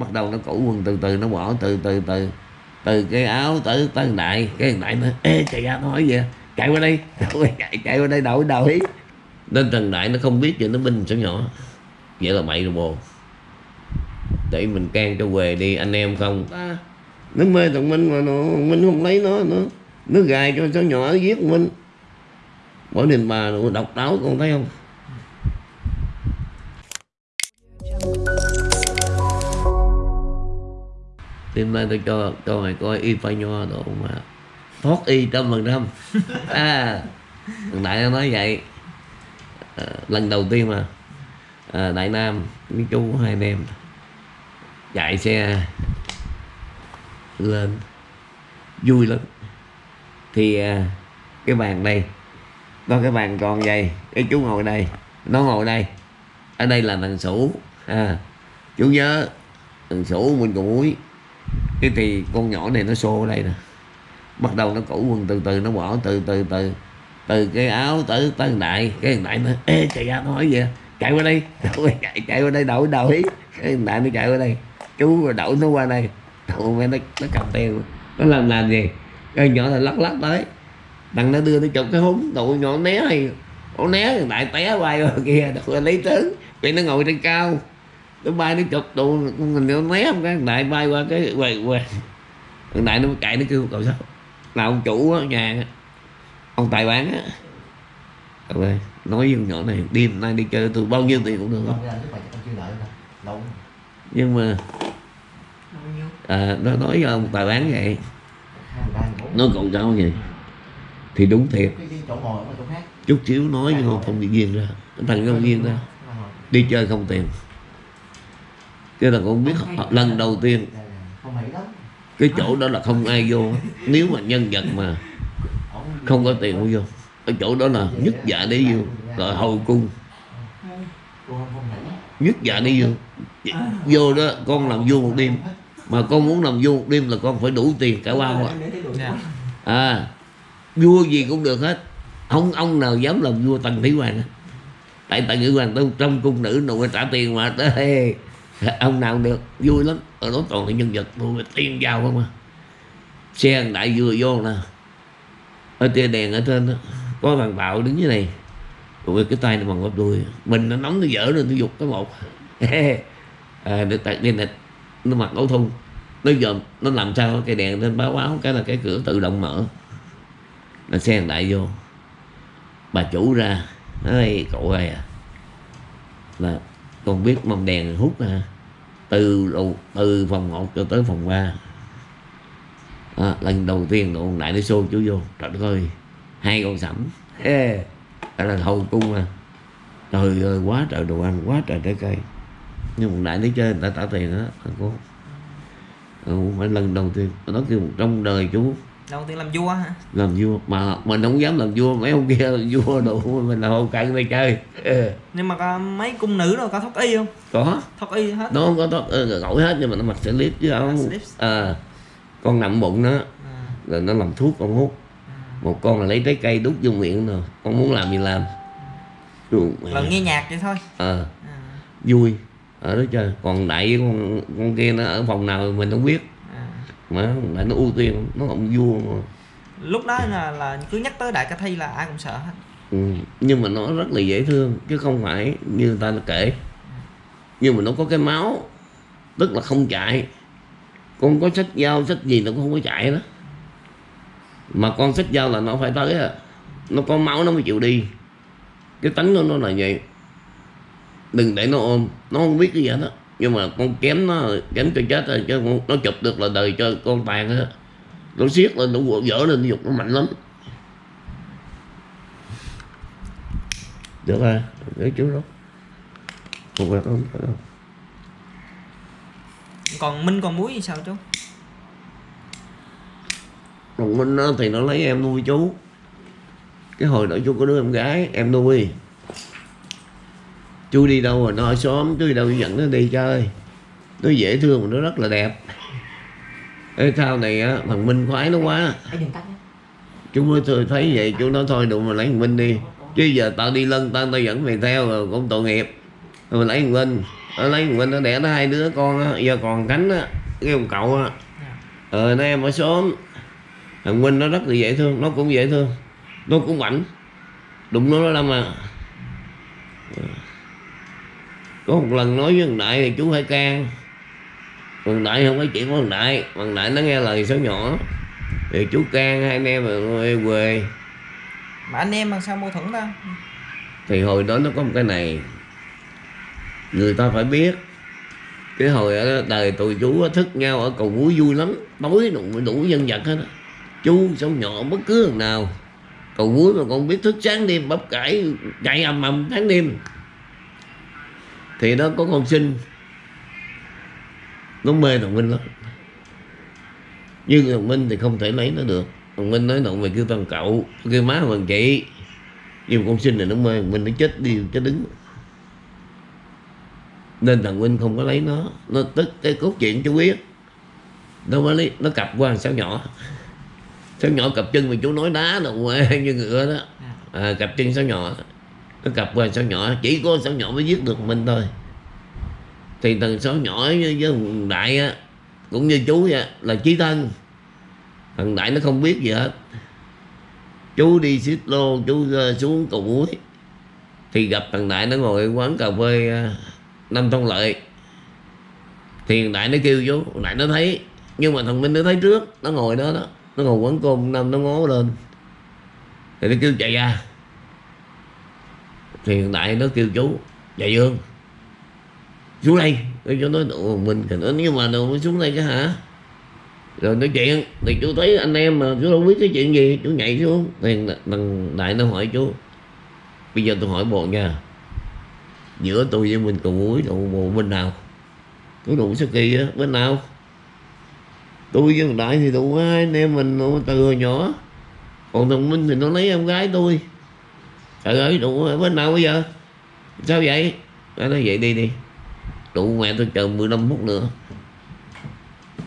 bắt đầu nó cũ quần từ từ nó bỏ từ từ từ từ cái áo tới tới thằng đại. Cái thằng đại nó ê chạy ra nó hỏi gì chạy qua đây chạy chạy qua đây đổi đổi. Nên thằng đại nó không biết gì nó binh số nhỏ. Vậy là bậy rồi bồ. Để mình can cho về đi anh em không? À, nó mê thằng minh mà nó minh không lấy nó nữa nó gài cho cháu nhỏ giết minh. Bỏ đình bà nó độc đáo con thấy không? Hôm nay tôi cho cho mày coi y phai nho độ mà. Thoát y trăm phần trăm. À thằng đại nó nói vậy. À, lần đầu tiên mà. À, đại nam với chú hai anh em. Chạy xe lên. Vui lắm. Thì à, cái bàn đây có cái bàn còn vậy. Cái chú ngồi đây. Nó ngồi đây. Ở đây là thằng sủ à, chú nhớ thằng sủ mình còn muối cái thì con nhỏ này nó xô ở đây nè. Bắt đầu nó cũ quần từ từ, nó bỏ từ từ từ từ cái áo tới tới đại. Cái đại nó, ê chạy ra nó hỏi gì chạy qua đây. Chạy chạy qua đây, đổi đổi. Cái đại nó chạy qua đây. Chú rồi đậu nó qua đây. Đậu nó nó cầm tiền nó làm làm gì? Cái nhỏ là lắc lắc tới. Thằng nó đưa nó chụp cái húng. Tụi nhỏ né hay nó né đại té qua kia đậu lấy tướng. Vì nó ngồi trên cao nó bay nó chụp tụi mình nó né không cái đại bay qua cái quay quay. Thằng đại nó chạy nó kêu cậu sao? Là ông chủ ở nhà ông tài bán á. Rồi nói với nhỏ này đêm nay đi chơi tôi bao nhiêu tiền cũng được. Không nhưng mà à, nó nói với ông tài bán vậy. Nó còn sao vậy? Thì đúng thiệt. Chút xíu nói với không bị ghiền ra thằng không ghiền ra. Đi chơi không tiền cái là con biết lần đầu tiên. Cái chỗ đó là không ai vô. Nếu mà nhân vật mà không có tiền không vô. Ở chỗ đó là nhất dạ để vô. Rồi hầu cung. Nhất dạ để vô. Vô đó con làm vô một đêm. Mà con muốn làm vua một đêm là con phải đủ tiền cả bao à. à vua gì cũng được hết. Không ông nào dám làm vua tần thủy hoàng. Tại tần thủy hoàng trong, trong cung nữ nội trả tiền mà tới ông nào được vui lắm. Ở đó toàn là nhân vật tôi tiền giàu không à. Xe đại vừa vô nè. Ở tia đèn ở trên đó. Có thằng bạo đứng dưới này. Rồi cái tay nó bằng gấp đuôi mình nó nóng nó dở lên nó dục cái một. À, được tại đi là nó mặc áo thun. Nó dòm nó làm sao cái đèn lên báo báo cái là cái cửa tự động mở. Là xe đại vô. Bà chủ ra. Nói cậu ơi à. Là con biết mâm đèn hút à từ từ phòng 1 cho tới phòng 3 à, lần đầu tiên độ đại nó xô chú vô. Trời đất ơi hai con sẩm. Ê. Là hầu cung à. Trời ơi quá trời đồ ăn quá trời trái cây. Nhưng một đại nó chơi người ta trả tiền đó thằng cô ừ, phải lần đầu tiên. Nó kêu trong đời chú đầu tiên làm vua hả? Làm vua mà mình không dám làm vua mấy ông kia làm vua đồ mình là hậu cận đây chơi. Ừ. nhưng mà có mấy cung nữ đâu có thoát y không? Có. Thoát y hết. Nó không có thoát ừ, gội hết nhưng mà nó mặc slip chứ không. À, con nằm bụng nó à. rồi nó làm thuốc con hút. À. một con là lấy trái cây đút vô miệng rồi con muốn làm gì làm. Rồi nghe nhạc vậy thôi. Ờ à, à. vui ở đó chơi. Còn đại con con kia nó ở phòng nào mình không biết. Mà đại nó ưu tiên nó ông vua mà. lúc đó là là cứ nhắc tới đại ca thi là ai cũng sợ hết. Ừ. nhưng mà nó rất là dễ thương chứ không phải như người ta kể. Nhưng mà nó có cái máu tức là không chạy. Con có sách dao sách gì nó cũng không có chạy đó. Mà con sách dao là nó phải tới à. Nó có máu nó mới chịu đi. Cái tánh của nó là vậy. Đừng để nó ôm nó không biết cái gì hết đó nhưng mà con kém nó kém cho chết rồi chứ nó chụp được là đời cho con tàn á nó siết lên nó dở lên nó dục nó mạnh lắm. Được rồi để chú đó không phải không phải đâu. Còn minh còn muối thì sao chú? Còn minh thì nó lấy em nuôi chú. Cái hồi đó chú có đứa em gái em nuôi chú đi đâu rồi? Nó ở xóm chú đi đâu dẫn nó đi chơi nó dễ thương mà nó rất là đẹp. Ê, sau này á thằng Minh khoái nó quá. Chú mới thấy vậy chú nói thôi đụng mà lấy thằng Minh đi. Chứ giờ tao đi lân tao tao dẫn mày theo rồi cũng tội nghiệp. Rồi lấy thằng Minh. Ở lấy thằng Minh nó đẻ nó hai đứa con á giờ còn cánh á cái ông cậu á. Dạ. ờ nó em ở xóm. Thằng Minh nó rất là dễ thương nó cũng dễ thương. Nó cũng mạnh đụng nó nó đâm à có một lần nói với thằng Đại thì chú phải can. Thằng Đại không có chuyện của thằng Đại. Thằng Đại nó nghe lời số nhỏ. Thì chú can hai anh em rồi quê mà anh em làm sao mâu thuẫn ta? Thì hồi đó nó có một cái này. Người ta phải biết. Cái hồi ở đời tụi chú thức nhau ở cầu muối vui lắm. Tối đủ, đủ dân vật hết chú sống nhỏ bất cứ thằng nào. Cầu muối mà còn biết thức sáng đêm bắp cải chạy ầm ầm tháng đêm thì đó có con sinh. Nó mê thằng Minh lắm. Nhưng thằng Minh thì không thể lấy nó được. Thằng Minh nói thằng mày kêu thằng cậu kêu má thằng chị nhưng con sinh này nó mê thằng Minh nó chết đi chết đứng. Nên thằng Minh không có lấy nó. Nó tức cái cốt chuyện chú biết nó mới lấy nó cặp qua sáu nhỏ. Sáu nhỏ cặp chân mà chú nói đá đâu như ngựa đó. À, cặp chân sáu nhỏ nó cặp qua sao nhỏ chỉ có sao nhỏ mới giết được mình thôi. Thì thằng sao nhỏ với, thằng đại á cũng như chú vậy là chí thân. Thằng đại nó không biết gì hết. Chú đi xích lô chú ờ, xuống cầu muối. Thì gặp thằng đại nó ngồi quán cà phê ờ, năm thông lợi. Thì thằng đại nó kêu chú thằng đại nó thấy nhưng mà thằng minh nó thấy trước nó ngồi đó đó. Nó ngồi quán cơm năm nó ngó lên. Thì nó kêu chạy ra thì hiện đại nó kêu chú dạy dương, xuống đây. Tôi cho nói độ mình thì nó nhưng mà đâu mới xuống đây cái hả? Rồi nói chuyện, thì chú thấy anh em mà chú đâu biết cái chuyện gì, chú nhảy xuống. Thì thằng đại nó hỏi chú, bây giờ tôi hỏi bộ nha, giữa tôi với mình cầu muối độ bộ bên nào? Có đủ sao kỳ á, bên nào? Tôi với thằng đại thì đủ hai anh em mình từ hồi nhỏ. Còn thằng minh thì nó lấy em gái tôi trời ơi, đủ bên nào bây giờ. Sao vậy? Nó nói vậy, đi đi. Đủ mẹ tôi chờ 15 phút nữa.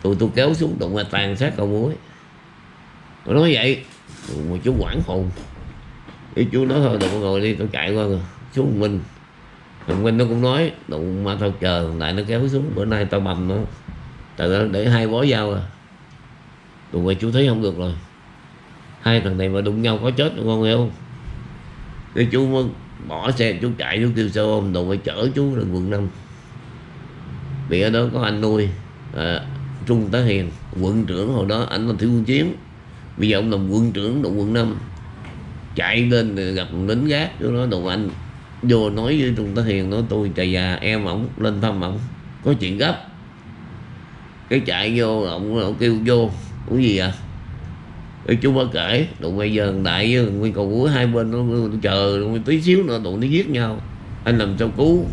Tụi tôi kéo xuống đụng mẹ tàn sát cầu muối. Nó nói vậy mà chú quảng hồn cái chú nói thôi tụi ngồi đi tôi chạy qua rồi xuống mình. Thằng Minh nó cũng nói, đụng mà tao chờ lại nó kéo xuống, bữa nay tao bầm nó. Tại nó để hai bó dao à. Tụi mày chú thấy không được rồi. Hai thằng này mà đụng nhau có chết con hiểu không? Cái chú bỏ xe chú chạy chú kêu xe ôm đồ phải chở chú lên quận 5 vì ở đó có anh nuôi à, Trung Tá Hiền quận trưởng hồi đó anh là thiếu quân chiến bây giờ ông làm quân trưởng đội quận 5 chạy lên gặp lính gác chú nói đồ anh vô nói với Trung Tá Hiền nói tôi chạy già em ổng lên thăm ổng có chuyện gấp. Cái chạy vô ổng, ổng kêu vô cái gì à cái chú mới kể tụi bây giờ đại với nguyên cầu cuối hai bên nó, chờ chờ tí xíu nữa tụi nó giết nhau. Anh làm sao cứu?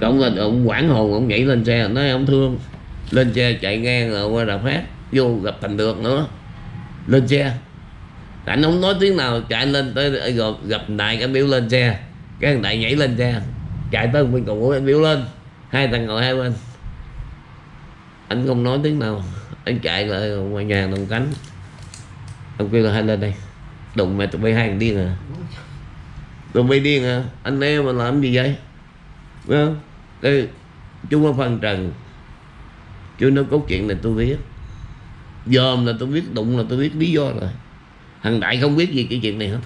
Ông ông quảng hồn ông nhảy lên xe nói ông thương lên xe chạy ngang rồi qua đạp phát vô gặp thành được nữa. Lên xe. Anh không nói tiếng nào chạy lên tới gặp, gặp đại cái biểu lên xe. Cái thằng đại nhảy lên xe chạy tới bên cầu anh biểu lên hai thằng ngồi hai bên. Anh không nói tiếng nào anh chạy lại ngoài nhà đồng cánh ông kêu là hai lên đây đụng mẹ tụi bay hai điên à tụi bay điên à anh em mà làm gì vậy? Đúng không? Cái chú có phân trần. Chú nói cốt chuyện này tôi biết. Dòm là tôi biết, đụng là tôi biết lý do rồi. Thằng đại không biết gì cái chuyện này hết.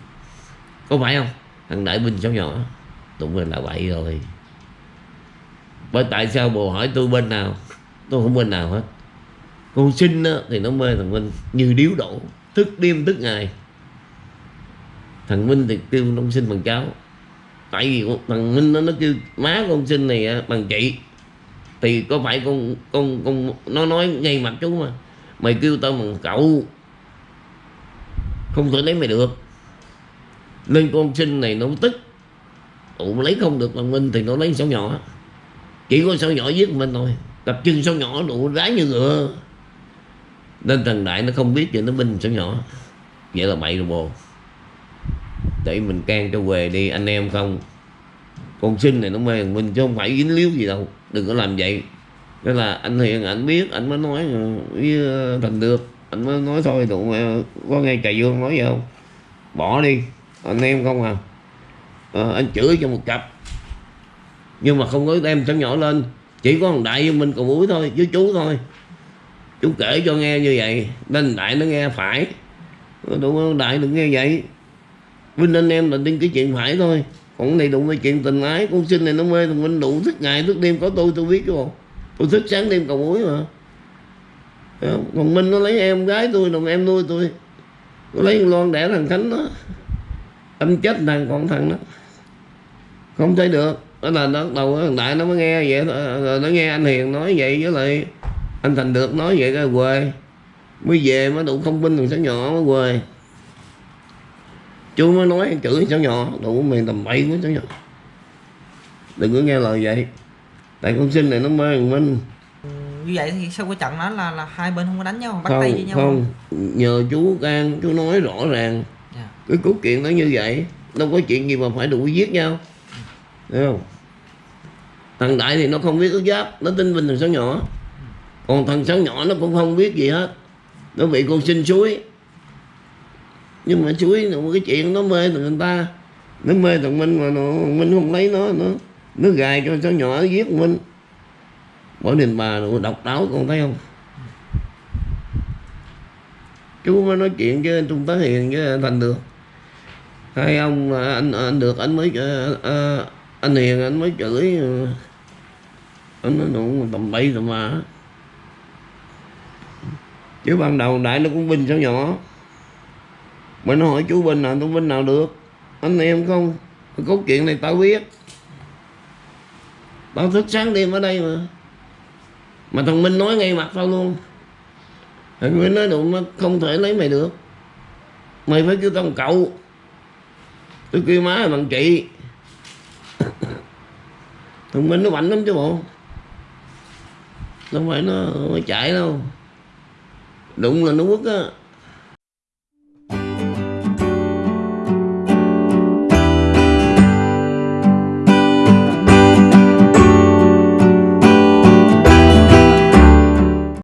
Có phải không? Thằng đại Bình cháu nhỏ? Tụng là vậy rồi. Bởi tại sao bồ hỏi tôi bên nào? Tôi không bên nào hết. Con sinh thì nó mê thằng minh như điếu đổ thức đêm thức ngày. Thằng minh thì kêu con sinh bằng cháu. Tại vì thằng minh nó nó kêu, má con sinh này à, bằng chị. Thì có phải con con con nó nói ngay mặt chú mà. Mày kêu tao bằng cậu. Không thể lấy mày được. Nên con sinh này nó tức. Tụ lấy không được thằng minh thì nó lấy sáu nhỏ. Chỉ có sáu nhỏ giết mình thôi. Tập chân sáu nhỏ đủ đá như ngựa nên thằng đại nó không biết cho nó binh sáu nhỏ. Vậy là bậy rồi bồ. Để mình can cho về đi anh em không? Con sinh này nó mê thằng minh chứ không phải dính líu gì đâu. Đừng có làm vậy. Đó là anh hiền anh biết anh mới nói ờ, với ờ, thành được. Anh mới nói thôi tụi mày có nghe cà dương nói gì không? Bỏ đi anh em không à, à anh chửi cho một cặp. Nhưng mà không có đem cháu nhỏ lên. Chỉ có thằng đại với mình cùng muối thôi với chú thôi chú kể cho nghe như vậy nên đại nó nghe phải. Đúng không đại đừng nghe vậy. Vinh anh em là tin cái chuyện phải thôi. Còn cái này đụng cái chuyện tình ái, con sinh này nó mê thằng Vinh đủ thức ngày thức đêm, có tôi tôi biết chứ bộ. Tôi thức sáng đêm cầu muối mà. Còn Minh nó lấy em gái tôi, đồng em nuôi tôi. Nó lấy thằng Loan đẻ thằng Khánh đó. Anh chết thằng còn thằng đó. Không thấy được. Đó là nó đầu thằng đại nó mới nghe vậy rồi nó nghe anh hiền nói vậy với lại anh thành được nói vậy cái quê mới về mới đủ không binh thằng cháu nhỏ mới quê chú mới nói chửi cháu nhỏ đủ miền tầm bậy của cháu nhỏ. Đừng có nghe lời vậy. Tại con sinh này nó mê thằng minh. Như vậy thì sau cái trận đó là là hai bên không có đánh nhau bắt tay với không nhau không. nhờ chú can chú nói rõ ràng. Dạ. cái cốt chuyện nó như vậy đâu có chuyện gì mà phải đụng giết nhau. Thấy không? Thằng đại thì nó không biết ước giáp nó tin bình thằng sáu nhỏ còn thằng cháu nhỏ nó cũng không biết gì hết. Nó bị con xin suối nhưng mà suối là một cái chuyện nó mê thằng người ta. Nó mê thằng minh mà nó minh không lấy nó nó nó gài cho cháu nhỏ, nó giết minh bỏ đền bà nó độc đáo, con thấy không? Chú mới nói chuyện với anh trung tá hiền với anh thành được. Hai ông anh anh được, anh mới ờ, ờ, anh hiền, anh mới chửi. Ờ, anh nói nụ tầm bậy tầm mà chứ ban đầu đại nó cũng binh sao nhỏ? Mà nó hỏi chú binh nào tôi binh nào được? Anh em không? Cái cốt chuyện này tao biết. Tao thức sáng đêm ở đây mà. Mà thằng minh nói ngay mặt tao luôn. Thằng minh nói đụng nó không thể lấy mày được. Mày phải kêu tao một cậu. Tôi kêu má là bằng chị. Thằng minh nó mạnh lắm chứ bộ. Đâu phải nó, nó chạy đâu đụng là nó quất á.